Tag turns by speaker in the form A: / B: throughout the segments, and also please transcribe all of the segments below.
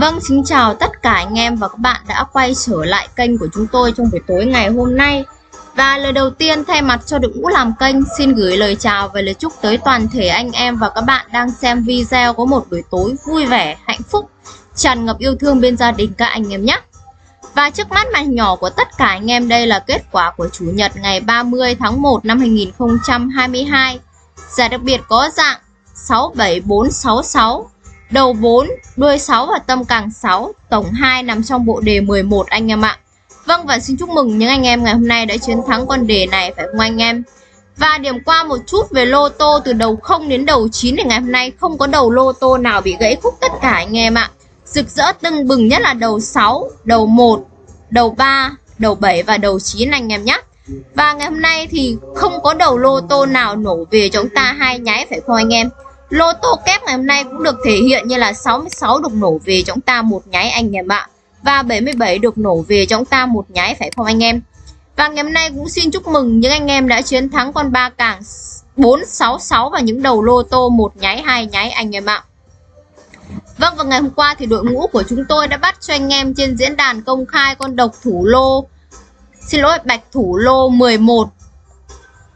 A: Vâng, xin chào tất cả anh em và các bạn đã quay trở lại kênh của chúng tôi trong buổi tối ngày hôm nay. Và lời đầu tiên thay mặt cho đội ngũ làm kênh xin gửi lời chào và lời chúc tới toàn thể anh em và các bạn đang xem video có một buổi tối vui vẻ, hạnh phúc, tràn ngập yêu thương bên gia đình các anh em nhé. Và trước mắt màn nhỏ của tất cả anh em đây là kết quả của Chủ nhật ngày 30 tháng 1 năm 2022. Giải đặc biệt có dạng 67466 Đầu 4, đuôi 6 và tâm càng 6, tổng 2 nằm trong bộ đề 11 anh em ạ. Vâng và xin chúc mừng những anh em ngày hôm nay đã chiến thắng con đề này phải không anh em? Và điểm qua một chút về lô tô từ đầu 0 đến đầu 9 thì ngày hôm nay không có đầu lô tô nào bị gãy khúc tất cả anh em ạ. Rực rỡ tưng bừng nhất là đầu 6, đầu 1, đầu 3, đầu 7 và đầu 9 anh em nhé. Và ngày hôm nay thì không có đầu lô tô nào nổ về chúng ta hai nháy phải không anh em? Lô tô kép ngày hôm nay cũng được thể hiện như là 66 được nổ về chúng ta một nháy anh em ạ. Và 77 được nổ về chúng ta một nháy, phải không anh em? Và ngày hôm nay cũng xin chúc mừng những anh em đã chiến thắng con ba càng 466 và những đầu lô tô một nháy, hai nháy anh em ạ. Vâng và ngày hôm qua thì đội ngũ của chúng tôi đã bắt cho anh em trên diễn đàn công khai con độc thủ lô, Xin lỗi, bạch thủ lô 11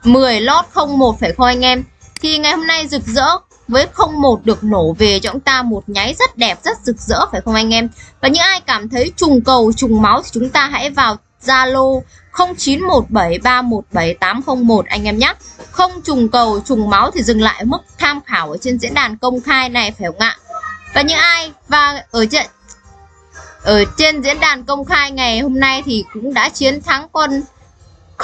A: 10 lót 01 phải không anh em Thì ngày hôm nay rực rỡ với 01 được nổ về cho chúng ta một nháy rất đẹp, rất rực rỡ phải không anh em? Và những ai cảm thấy trùng cầu, trùng máu thì chúng ta hãy vào Zalo 0917317801 anh em nhé. Không trùng cầu, trùng máu thì dừng lại mức tham khảo ở trên diễn đàn công khai này phải không ạ? Và những ai và ở trên ở trên diễn đàn công khai ngày hôm nay thì cũng đã chiến thắng quân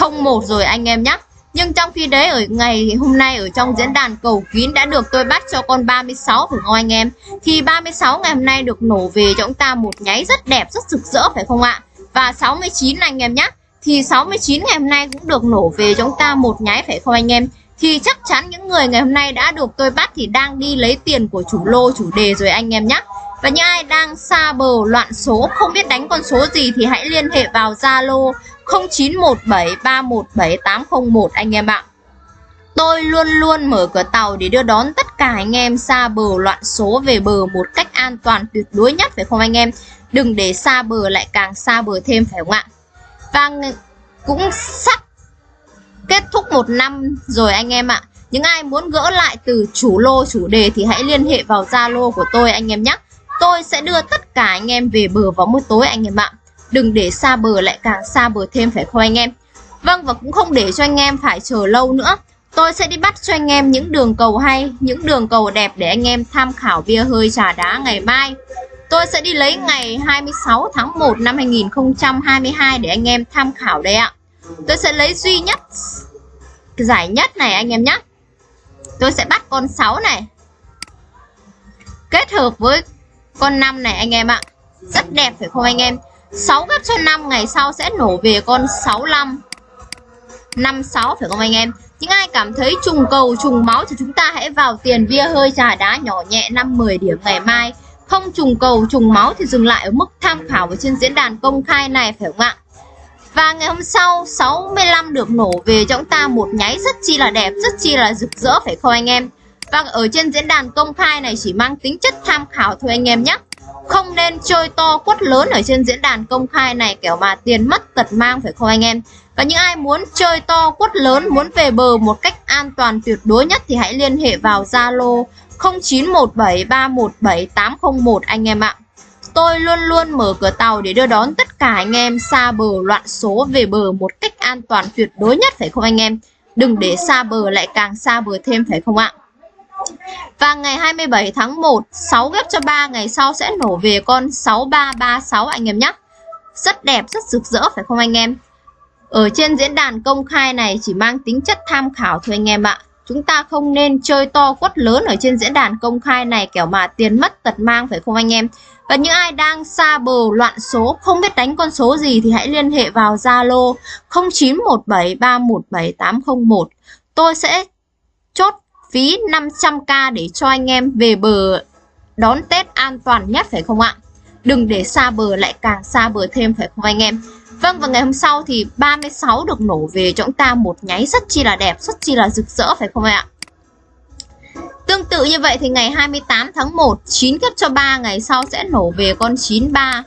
A: 01 rồi anh em nhé. Nhưng trong khi đấy ở ngày hôm nay ở trong diễn đàn cầu kín đã được tôi bắt cho con 36 phải không anh em? Thì 36 ngày hôm nay được nổ về cho chúng ta một nháy rất đẹp, rất rực rỡ phải không ạ? Và 69 anh em nhé. Thì 69 ngày hôm nay cũng được nổ về cho chúng ta một nháy phải không anh em? Thì chắc chắn những người ngày hôm nay đã được tôi bắt thì đang đi lấy tiền của chủ lô chủ đề rồi anh em nhé. Và những ai đang xa bờ loạn số không biết đánh con số gì thì hãy liên hệ vào Zalo 0917317801 anh em ạ. Tôi luôn luôn mở cửa tàu để đưa đón tất cả anh em xa bờ loạn số về bờ một cách an toàn, tuyệt đối nhất, phải không anh em? Đừng để xa bờ lại càng xa bờ thêm, phải không ạ? Và cũng sắp kết thúc một năm rồi anh em ạ. Những ai muốn gỡ lại từ chủ lô, chủ đề thì hãy liên hệ vào Zalo của tôi anh em nhé. Tôi sẽ đưa tất cả anh em về bờ vào một tối anh em ạ. Đừng để xa bờ lại càng xa bờ thêm, phải không anh em? Vâng và cũng không để cho anh em phải chờ lâu nữa. Tôi sẽ đi bắt cho anh em những đường cầu hay, Những đường cầu đẹp để anh em tham khảo bia hơi trà đá ngày mai. Tôi sẽ đi lấy ngày 26 tháng 1 năm 2022 để anh em tham khảo đây ạ. Tôi sẽ lấy duy nhất, giải nhất này anh em nhé Tôi sẽ bắt con 6 này. Kết hợp với con 5 này anh em ạ. Rất đẹp, phải không anh em? 6 gấp cho 5 ngày sau sẽ nổ về con 65 56 phải không anh em? Những ai cảm thấy trùng cầu, trùng máu thì chúng ta hãy vào tiền bia hơi trà đá nhỏ nhẹ 5-10 điểm ngày mai. Không trùng cầu, trùng máu thì dừng lại ở mức tham khảo ở trên diễn đàn công khai này, phải không ạ? Và ngày hôm sau 65 được nổ về cho chúng ta một nháy rất chi là đẹp, rất chi là rực rỡ, phải không anh em? Và ở trên diễn đàn công khai này chỉ mang tính chất tham khảo thôi anh em nhé không nên chơi to quất lớn ở trên diễn đàn công khai này, kiểu mà tiền mất tật mang, phải không anh em? Và những ai muốn chơi to quất lớn, muốn về bờ một cách an toàn tuyệt đối nhất thì hãy liên hệ vào Zalo 0917317801 anh em ạ. Tôi luôn luôn mở cửa tàu để đưa đón tất cả anh em xa bờ loạn số về bờ một cách an toàn tuyệt đối nhất, phải không anh em? Đừng để xa bờ lại càng xa bờ thêm, phải không ạ? Và ngày 27 tháng 1 6 ghép cho 3 ngày sau sẽ nổ về con 6336 anh em nhé. Rất đẹp, rất rực rỡ phải không anh em? Ở trên diễn đàn công khai này chỉ mang tính chất tham khảo thôi anh em ạ. Chúng ta không nên chơi to quất lớn ở trên diễn đàn công khai này kiểu mà tiền mất tật mang phải không anh em? Và những ai đang xa bờ loạn số không biết đánh con số gì thì hãy liên hệ vào Zalo 0917317801 Tôi sẽ phí 500k để cho anh em về bờ đón Tết an toàn nhất phải không ạ? Đừng để xa bờ lại càng xa bờ thêm phải không anh em? Vâng và ngày hôm sau thì 36 được nổ về cho chúng ta một nháy rất chi là đẹp, rất chi là rực rỡ phải không ạ? Tương tự như vậy thì ngày 28 tháng 1 9 cấp cho 3 ngày sau sẽ nổ về con 93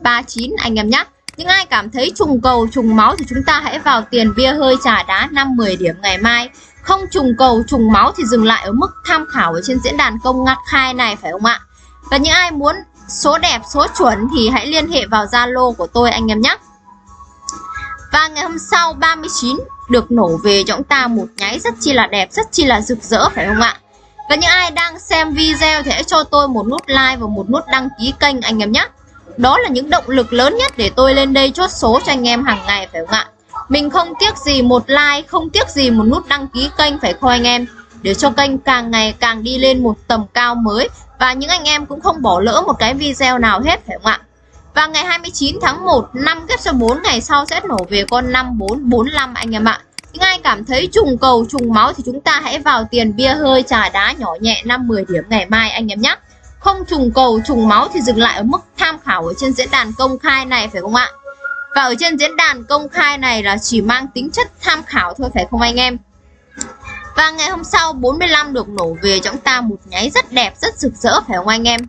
A: 39 anh em nhé những ai cảm thấy trùng cầu, trùng máu thì chúng ta hãy vào tiền bia hơi trà đá 5-10 điểm ngày mai. Không trùng cầu, trùng máu thì dừng lại ở mức tham khảo ở trên diễn đàn công ngặt khai này, phải không ạ? Và những ai muốn số đẹp, số chuẩn thì hãy liên hệ vào Zalo của tôi, anh em nhé. Và ngày hôm sau 39 được nổ về cho chúng ta một nháy rất chi là đẹp, rất chi là rực rỡ, phải không ạ? Và những ai đang xem video thì hãy cho tôi một nút like và một nút đăng ký kênh, anh em nhé đó là những động lực lớn nhất để tôi lên đây chốt số cho anh em hàng ngày, phải không ạ? Mình không tiếc gì một like, không tiếc gì một nút đăng ký kênh, phải không anh em? Để cho kênh càng ngày càng đi lên một tầm cao mới và những anh em cũng không bỏ lỡ một cái video nào hết, phải không ạ? Và ngày 29 tháng 1 năm ghép số 4 ngày sau sẽ nổ về con 5445 anh em ạ. Những ai cảm thấy trùng cầu, trùng máu thì chúng ta hãy vào tiền bia hơi, trà đá nhỏ nhẹ 5-10 điểm ngày mai anh em nhé không trùng cầu, trùng máu thì dừng lại ở mức tham khảo ở trên diễn đàn công khai này, phải không ạ? Và ở trên diễn đàn công khai này là chỉ mang tính chất tham khảo thôi, phải không anh em? Và ngày hôm sau 45 được nổ về cho chúng ta một nháy rất đẹp, rất rực rỡ, phải không anh em?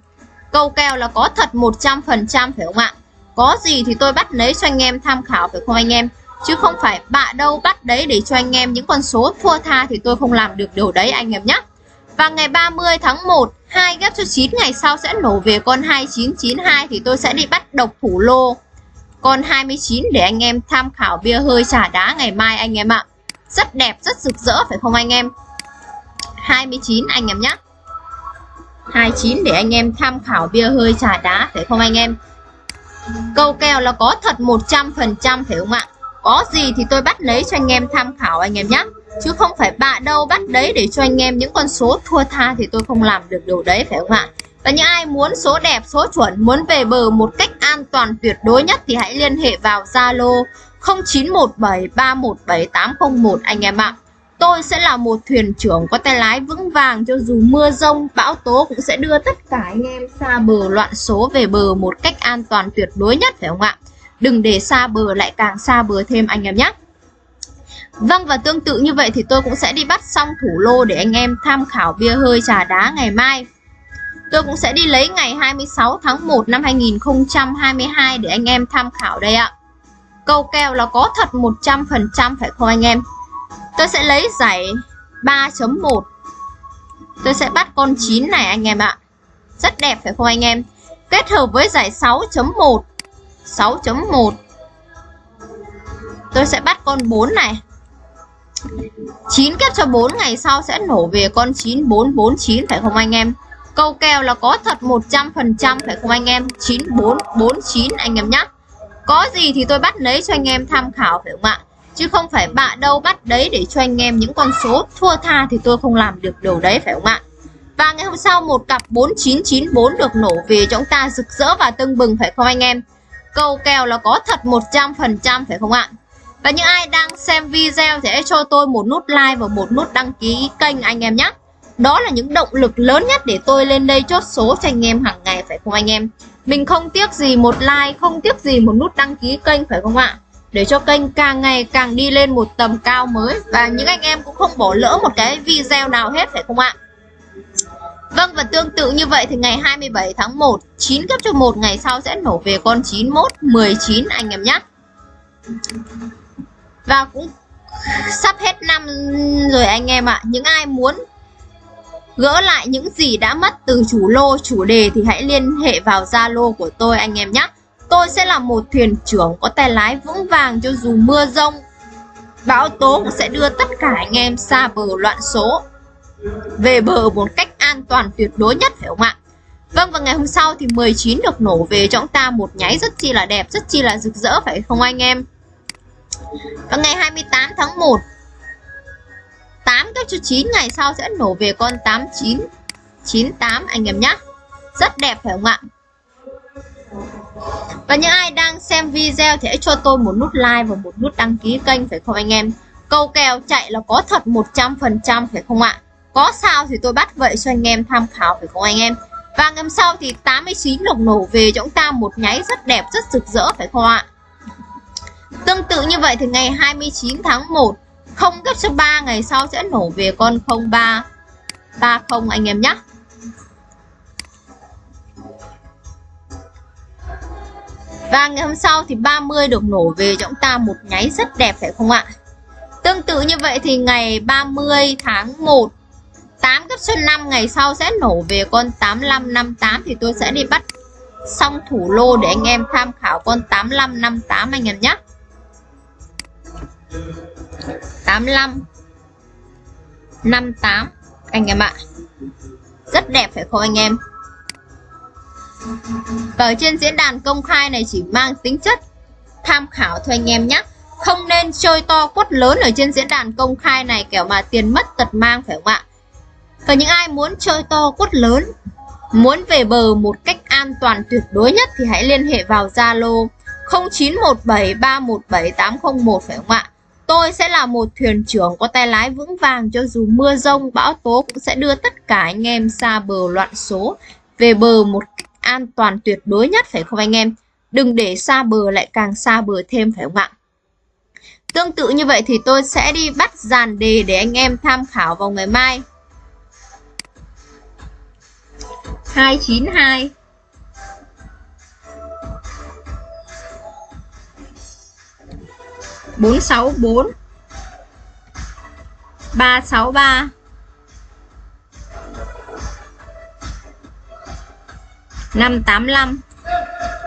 A: Câu kèo là có thật 100% phải không ạ? Có gì thì tôi bắt lấy cho anh em tham khảo, phải không anh em? Chứ không phải bạ đâu bắt đấy để cho anh em những con số thua tha thì tôi không làm được điều đấy, anh em nhé và ngày 30 tháng 1 hai ghép cho 9 ngày sau sẽ nổ về con 2992 thì tôi sẽ đi bắt độc thủ lô. Con 29 để anh em tham khảo bia hơi trà đá ngày mai anh em ạ. Rất đẹp, rất rực rỡ, phải không anh em? 29 anh em nhé 29 để anh em tham khảo bia hơi trà đá, phải không anh em? Câu kèo là có thật 100% phải không ạ? Có gì thì tôi bắt lấy cho anh em tham khảo anh em nhé chứ không phải bạ đâu bắt đấy để cho anh em những con số thua tha thì tôi không làm được điều đấy, phải không ạ? Và những ai muốn số đẹp, số chuẩn, muốn về bờ một cách an toàn tuyệt đối nhất thì hãy liên hệ vào Zalo 0917317801 anh em ạ. Tôi sẽ là một thuyền trưởng có tay lái vững vàng cho dù mưa rông, bão tố cũng sẽ đưa tất cả anh em xa bờ loạn số về bờ một cách an toàn tuyệt đối nhất, phải không ạ? Đừng để xa bờ lại càng xa bờ thêm, anh em nhé. Vâng và tương tự như vậy thì tôi cũng sẽ đi bắt xong thủ lô để anh em tham khảo bia hơi trà đá ngày mai. Tôi cũng sẽ đi lấy ngày 26 tháng 1 năm 2022 để anh em tham khảo đây ạ. Câu kèo là có thật 100% phải không anh em? Tôi sẽ lấy giải 3.1 Tôi sẽ bắt con 9 này anh em ạ. Rất đẹp, phải không anh em? Kết hợp với giải 6.1 6.1 Tôi sẽ bắt con 4 này. 9 kép cho 4 ngày sau sẽ nổ về con 9449 phải không anh em? Câu kèo là có thật 100% phải không anh em? 9449 anh em nhé Có gì thì tôi bắt lấy cho anh em tham khảo, phải không ạ? Chứ không phải bạ đâu bắt đấy để cho anh em những con số thua tha thì tôi không làm được điều đấy, phải không ạ? Và ngày hôm sau một cặp 4994 được nổ về cho chúng ta rực rỡ và tưng bừng, phải không anh em? Câu kèo là có thật 100% phải không ạ? Và những ai đang xem video thì hãy cho tôi một nút like và một nút đăng ký kênh anh em nhé. Đó là những động lực lớn nhất để tôi lên đây chốt số cho anh em hàng ngày phải không anh em? Mình không tiếc gì một like, không tiếc gì một nút đăng ký kênh phải không ạ? Để cho kênh càng ngày càng đi lên một tầm cao mới và những anh em cũng không bỏ lỡ một cái video nào hết phải không ạ? Vâng và tương tự như vậy thì ngày 27 tháng 1 9 cấp cho một ngày sau sẽ nổ về con 91 19 anh em nhé. Và cũng sắp hết năm rồi anh em ạ. Những ai muốn gỡ lại những gì đã mất từ chủ lô chủ đề thì hãy liên hệ vào Zalo của tôi anh em nhé. Tôi sẽ là một thuyền trưởng có tay lái vững vàng cho dù mưa rông Bão tố cũng sẽ đưa tất cả anh em xa bờ loạn số Về bờ một cách an toàn tuyệt đối nhất phải không ạ? Vâng và ngày hôm sau thì 19 được nổ về cho chúng ta một nháy rất chi là đẹp, rất chi là rực rỡ phải không anh em? Và ngày 28 tháng 1 8 cấp cho 9 ngày sau sẽ nổ về con 89 98 anh em nhé Rất đẹp, phải không ạ? Và những ai đang xem video thì hãy cho tôi một nút like và một nút đăng ký kênh, phải không anh em? Câu kèo chạy là có thật 100% phải không ạ? Có sao thì tôi bắt vậy cho anh em tham khảo, phải không anh em? Và ngày sau thì 89 lộc nổ về cho chúng ta một nháy rất đẹp, rất rực rỡ, phải không ạ? Tương tự như vậy thì ngày 29 tháng 1 không gấp cho 3 ngày sau sẽ nổ về con 03 30 anh em nhé Và ngày hôm sau thì 30 được nổ về cho chúng ta một nháy rất đẹp, phải không ạ? Tương tự như vậy thì ngày 30 tháng 1 8 gấp cho 5 ngày sau sẽ nổ về con 8558 thì tôi sẽ đi bắt xong thủ lô để anh em tham khảo con 8558 anh em nhé. 85 58 anh em ạ. Rất đẹp phải không anh em? Ở trên diễn đàn công khai này chỉ mang tính chất tham khảo thôi anh em nhé. Không nên chơi to quất lớn ở trên diễn đàn công khai này kẻo mà tiền mất tật mang phải không ạ? Và những ai muốn chơi to quất lớn, muốn về bờ một cách an toàn tuyệt đối nhất thì hãy liên hệ vào Zalo 0917317801 phải không ạ? Tôi sẽ là một thuyền trưởng có tay lái vững vàng cho dù mưa rông, bão tố cũng sẽ đưa tất cả anh em xa bờ loạn số về bờ một cách an toàn tuyệt đối nhất phải không anh em? Đừng để xa bờ lại càng xa bờ thêm phải không ạ? Tương tự như vậy thì tôi sẽ đi bắt dàn đề để anh em tham khảo vào ngày mai. 292 464 363 585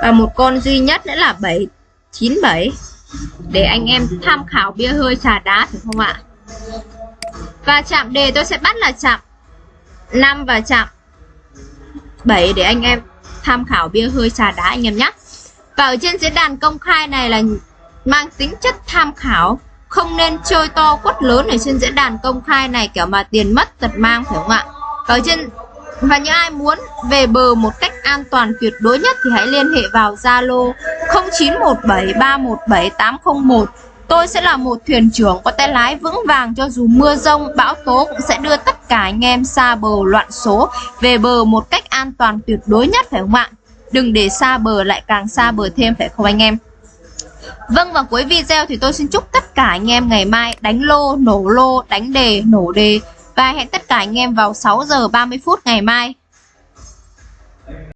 A: và một con duy nhất nữa là 797 để anh em tham khảo bia hơi trà đá phải không ạ? Và chạm đề tôi sẽ bắt là chạm 5 và chạm 7 để anh em tham khảo bia hơi trà đá anh em nhé. Và ở trên diễn đàn công khai này là mang tính chất tham khảo không nên chơi to quất lớn ở trên diễn đàn công khai này kiểu mà tiền mất tật mang phải không ạ ở trên và những ai muốn về bờ một cách an toàn tuyệt đối nhất thì hãy liên hệ vào Zalo 0917317801 Tôi sẽ là một thuyền trưởng có tay lái vững vàng cho dù mưa rông, bão tố cũng sẽ đưa tất cả anh em xa bờ loạn số về bờ một cách an toàn tuyệt đối nhất phải không ạ? Đừng để xa bờ lại càng xa bờ thêm phải không anh em? Vâng và cuối video thì tôi xin chúc tất cả anh em ngày mai đánh lô, nổ lô, đánh đề, nổ đề và hẹn tất cả anh em vào 6 giờ 30 phút ngày mai.